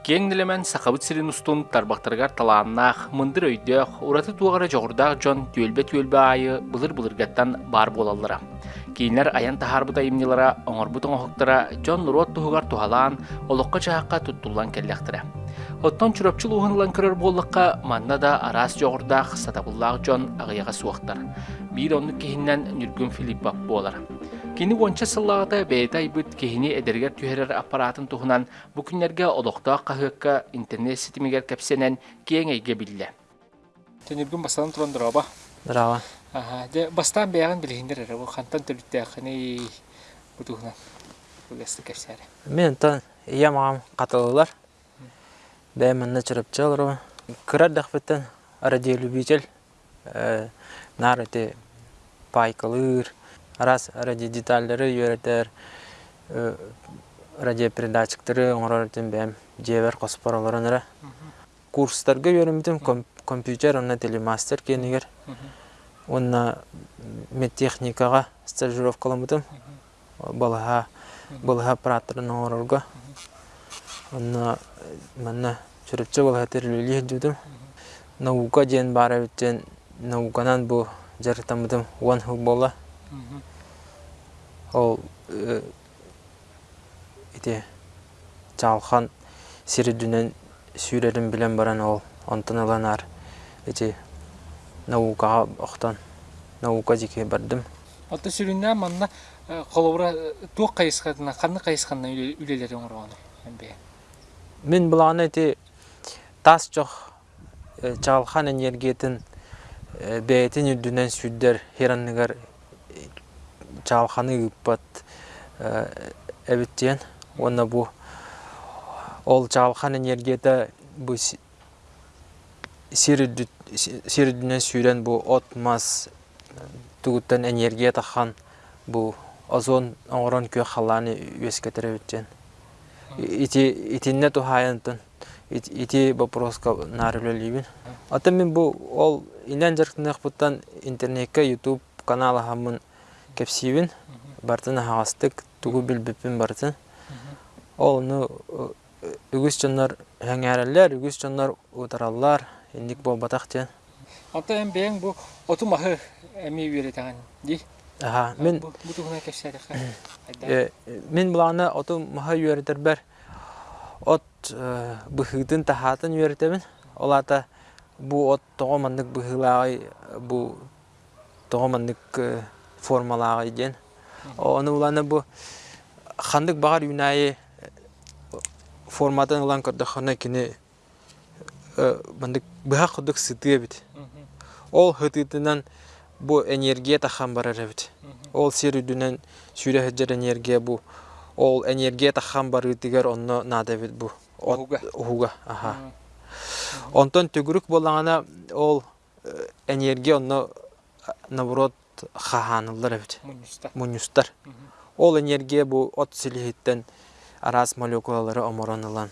Кеңнелемен сақабыт сирин устун тарбақтаргар талааннаах мындыр өйдөөх ураты туағара жоғырдаах жон түөлбе-түөлбе айы былыр-былыргаттан бар болаллара. Кейінер аян тахарбыта имнилара оңорбут оңоқтара жон нурот туһугар тухалаан олоққа чааққа туттулан келлектіре. Оттон чүрөпчүл уһынлан көрөр боллыққа манна да арас жоғырдаах сатабыллаах жон ағыяға суақтар. Бир онны кейіннен нүргүн Филипп болар. Кини онча сыллағыта бейтай бұт кехини эдергер түйерер аппаратын тухунан бу күннерге олоқтаа қағыққа интернет сетимигер кәпсенен кең әйге билле. Төніргін бастан тұран дұраба. Дұрава. Ага, де бастан әрі, бұл қантан төлітті ақыны бұ тухунан бұлесті кәпсәрі. Мен тан ия мағам қатылылар. Бәй мінні чырып чалыр. Кырар дақпеттен радио любитель. Нар өте пайкалыр. Раз ради детальдары үйретер. Радио передатчиктары оңырартын бәм жебер қоспараларын әрі. Курстарға үйремітім компьютер, онна телемастер кенігер. Онна медтехникаға стажировкаламытым. Балаға балаға аппараттарын оңырарға. Онна манна чүріпчі балаға терлілі едудім. Наука ден бары өттен науканан бұл жарықтамытым уан хыл бола. Ол ите чалхан сиридүнен сүйрерин билен баран ол онтон аланар ити наукаға оқтан наука жеке бардым. Отты сүріннә манна қолауыра туық қайысқадына, қанны қайысқанна үлелері оңырғаны. Мен бұлағаны ити тас жоқ чалхан энергетин бәйтін үрдүнен сүйдер херанныгар чалханы ыппат эбиттен онна бу ол чалхан энергета бу сиридүнен сүйрен бу от мас тугуттан энергия тахан бу озон оңорон кө халаны үескетер эбиттен ити итинне тухаянтын ити вопроска нарылөлибин ата мен бу ол инен жарктынак буттан интернетке ютуб каналы хамын кепсибин бартын хагастык тугу билбиппин бартын. Ол ну үгүс жоннор хәңәрелләр үгүс жоннор утараллар индик бо батак тен Ата эм бең бу оту махы эми үйретеген ди. аха мен Бу тугуна кепсәре ха. мен буланы оту маха үйрәтер бер от быхыдын тахатын олата бу от тогомандык быхылагай бу тогомандык формалагай ден оны буланы бу хандык багар юнайы форматын лан кырдахана кини бандык быха кудык сытыя бит. Ол хытытынан бу энергия тахан барар бит. Ол серүдүнен сүйрэ хеджер энергия бу. Ол энергия тахан барытыгар онно нада бит бу. Уhuga аха. Онтон түгүрүк болаңана ол энергия онно наоборот хаханылар бит мунюстар ол энергия бу от силихиттен арас молекулалары оморонылан.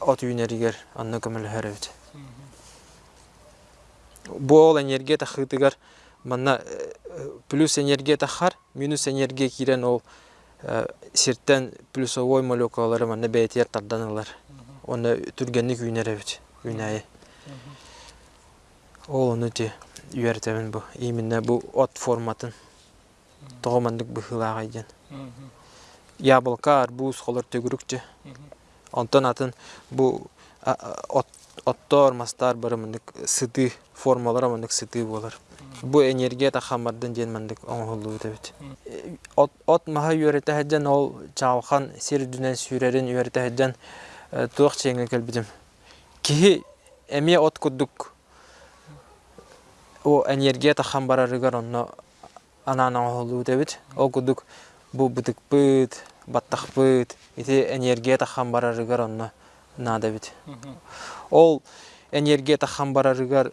От үйнеригер онно көмөлөөр бит бу ол энергия тахытыгар манна плюс энергия тахар минус энергия кирен ол сирттен плюсовой молекулалары манна бәйтер тарданылар. Оны түргенник үйнер бит үйнәйе ол оны те үйәртәмін бу именно бу от форматын тоғомандык быхылага иден яблока арбуз холор төгүрүкче онтон атын бу оттор мастар барымындык сыты формалар мындык сыты болар бу энергия тахамардан ден мындык оңолуу дебит от маха үйөрөтө хаджан ол чалхан сирдүнен сүйрерин үйөрөтө хаджан туак чеңе келбидим кихи эме от кудук о энергия тахам барарыгар онно анан оңолуу дебит ол кудук бу бутык быт баттах быт ити энергия тахам барарыгар онно на дебит ол энергия тахан барарыгар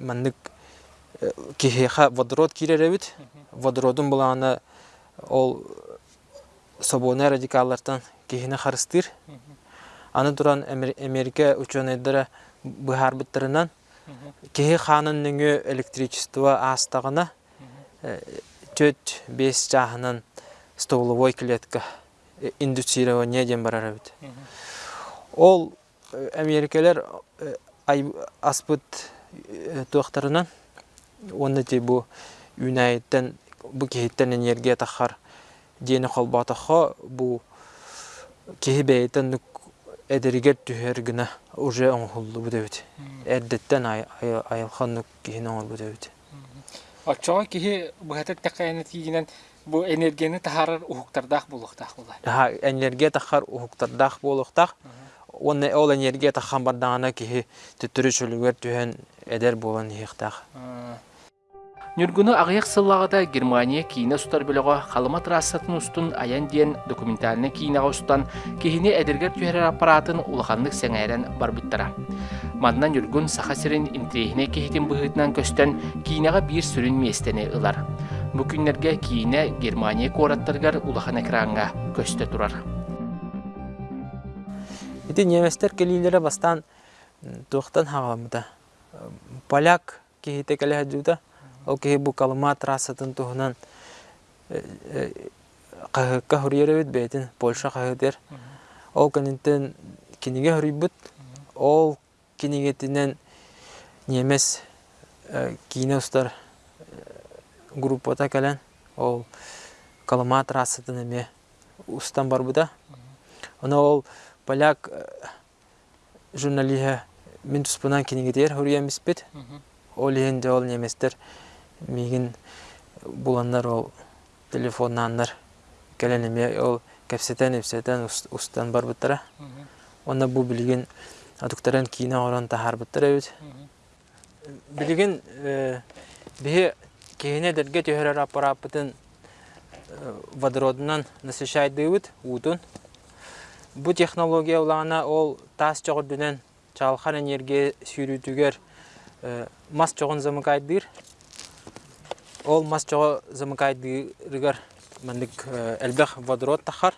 маннык кихеха водород киреребит водородун буланы ол собоне радикаллардан кихине харыстыр. Аны туран америка ученыйдара быхарбыттарынан кихи ханын нүңө электричество астагына төт бес жахынан столовой клетка индуцирование ден барарабит Ол э, Америкалар э, аспыт э, туақтарынан онны те бу Юнайттен бу кехиттен энергия тахар дені қолбатахо бу кехи бәйтен нүк эдеригер түһер гына уже оңхулду бу дебит. Эрдеттен айылхан нүк кехин оңор бу дебит. Очоо киһи быһатык тақайны тиигинен бу энергияны тахарар була. Ха энергия тахар ухуктардах болуктах. Онны ол энергия тахан кихи түһен эдер болан. Нүргүнү агыяк сыллагыда Германия кийине устар билого халыма трассатын устун аян диен документальны кийинега устан кихини эдергер түһәрер аппаратын улаханнык сеңээрен барбыттара. Манна нүргүн саха сирин имтирехине кихитин быһытынан көстөн кийинега бир сүрүн местени ылар. Бу күннерге кийине Германия кораттаргар улахан экранга көстө турар. Ити неместер келилере бастан хагаламда. Поляк кихи бу калыма трассатын туһунан кахыкка хурьеребит бетин Польша кахытер. Ол канинтен киниге хурйбут. Ол кинигетинен немес кине устар группата келен. Ол калыма трассатын эме устан барбыда. Оны ол поляк журналиһе мин туспунан кинигетер хурьямиспит. Ол ихинде ол неместер мигин буланнар ол телефоннаннар келенеме ол кепсетен епсетен устан бар буттара. Онна бу билген адуктаран кийина оран тахар буттара бит. Билген бе кейне дерге төһөрөр аппаратын водородынан насыщайдыбыт утун. Бу технология улана ол тас чогордунан чалхан энергия сүйрүтүгер мас чогон замыкайдыр. Ол мас чого замыкайдыргар мандык элбех водород тахар.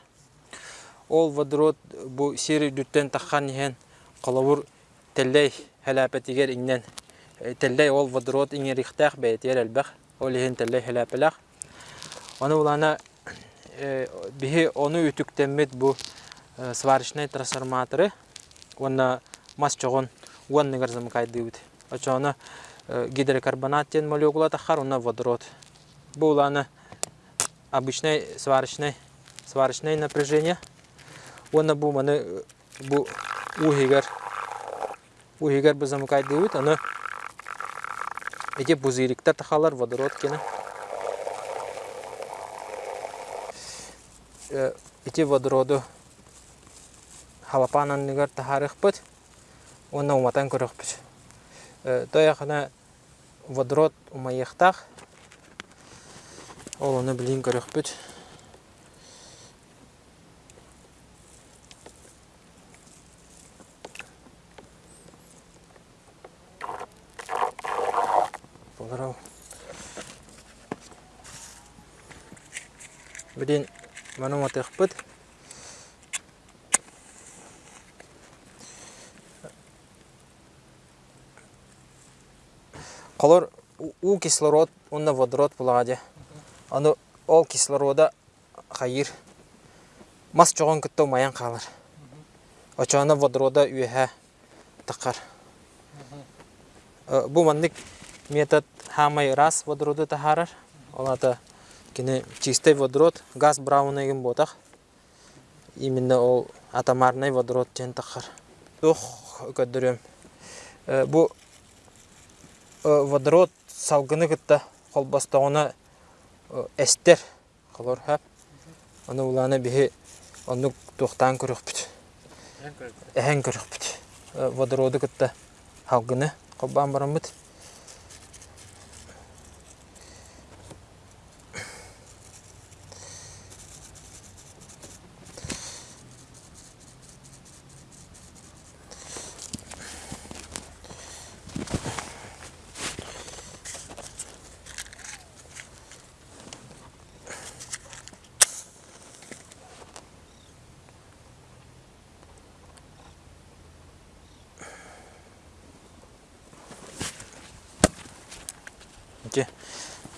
Ол водород бу сери дүттен таххан иһен колобур теллей хәләпәтигер иннен теллей ол водород иңерихтах бәйтер элбех. Ол иһен теллей хәләпәләх. Оны улана биһи оны үтүктәммит бу сварочный трансформаторы. Онна мас чогон уанныгар замыкайдыбыт. Очоно гидрокарбонат тен молекула тахар, онна водород. Улана обычный сварочный сварочное напряжение. Онна бу маны бу ухигар ухигар бу замыкайдыбыт. Аны эти бузыриктар тахалар водород кені. Эти водороду халапанан нигар тахарых бит. Онна уматан көрөх бит. Тоя хана водород умайыхтах. Ол оны билин көрөх бит. Боларау. Бидин ману Колор у кислород, онна водород булагаде. Аны ол кислорода хайыр. Мас чогон кытты маян калыр. Очоона водорода үйәһә тақар. Бу мандык метод хамай раз водороду тахарар. Олата кини чистый водород, газ браунайгын ботақ. Именно ол атомарный водород тен тақар. Тух көддөрөм. Бу водород салгыны кытта холбастауына эстер колор хап. Аны уланы бихи оны тухтан көрөх бит. Эһен көрөх бит. Водороду кытта халгыны колбан барам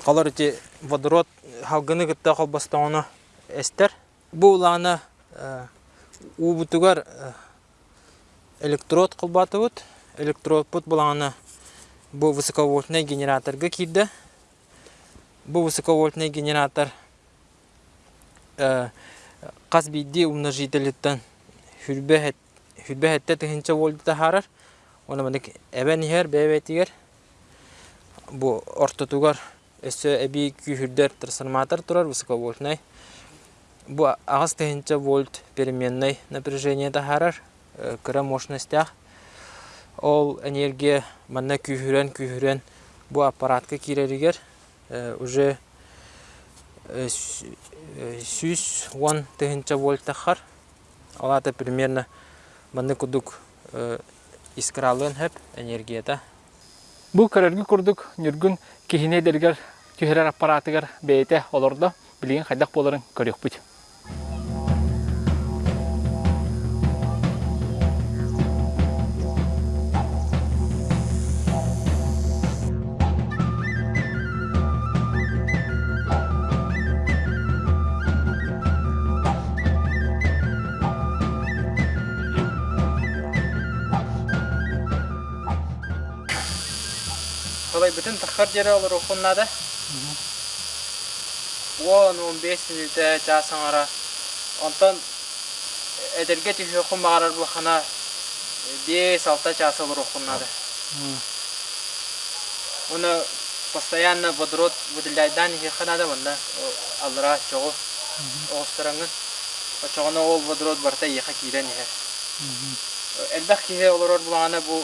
қалар ити водород халгыны кытта холбастауына эстер. Бу уланы убутугар электрод кылбатыбыт электродпут булаңана бу высоковольтный генераторга кирде бу высоковольтный генератор кас бидди умножителиттен хүрбэхетте тыхынча вольт тахарар оны мындык эбен ихер бэбетигер бу ортотугар өссө эби күйүрдер трансформатор турар высоковольтный бу агас тыхынча вольт переменный напряжение тахарар кыра мощностях ол энергия манна күйүрен күйүрен бу аппаратка киреригер уже сүүс он тыгынча вольт тахар алата примерно манны кудук искралын хэп энергията Бу көрөргү курдук нүргүн кихине дергер түһәрәр аппаратыгар бәйте олорда билген хайдак боларын көрөкбүт. Олай бүтін тахар жері олар оқыннады. 10-15 минуте жасың ара. Онтан әдерге түхе құмағарар бұл қана 5-6 час олар оқыннады. Оны постоянно водород выделяйдан ihe қанады мұнда алыра чоғы оғыстыраңын. Чоғына ол водород барта еқа кейден ihe. Әлбәқ кеге олар бұлағана бұл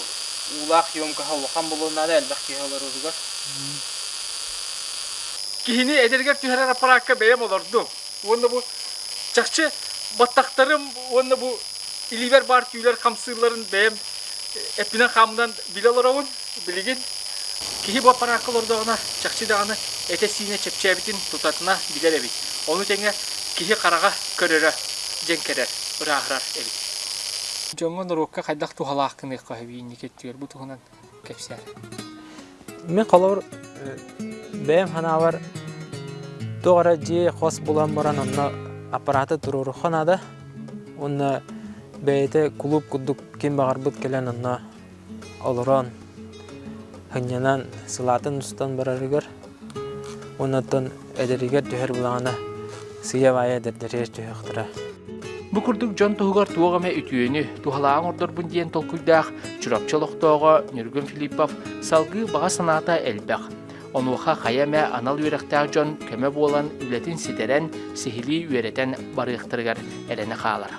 улах ёмка хавлахан болуунада элбэх киһалар уругар Кихини эдергер түһәрәр аппаратка бәйем олорду. Онда бу чакчы баттактарым, онда бу иливер бар күйлер камсырларын бәйем эпинен хамдан билаларауын билеген. Кихи бу аппаратка олордогына чакчы даганы эте сине чепчебитин тутатына билер эбит. Оны теңе кихи карага көрөрө жеңкерер, ырахрар эбит. Жоңон рокка кайдак тухалаакын эккахибини кеттигер бу тухунан кепсер. Мен қалауыр бәйім ханавар тоғара же қос болан баран онна аппараты тұруру ханада. Онна бәйті клуб күддік кен бағар бұд келен онна олыран хынянан сылатын ұстан барарыгар. Оннаттан әдерігер түхер бұлағана сыя вая дәрдерер түхіқтіра. Курдук жон туһугар туогаме үтүөнү тухалаан ордор бун диэн толкуйдаах чурапчалохтоого Нүргүн Филиппов салгы бага санаата элбэх. Онуха хаяме анал үерехтаах жон көмө буолан үлетин ситерен сихили үеретен барыахтырыгар эрене хаалар.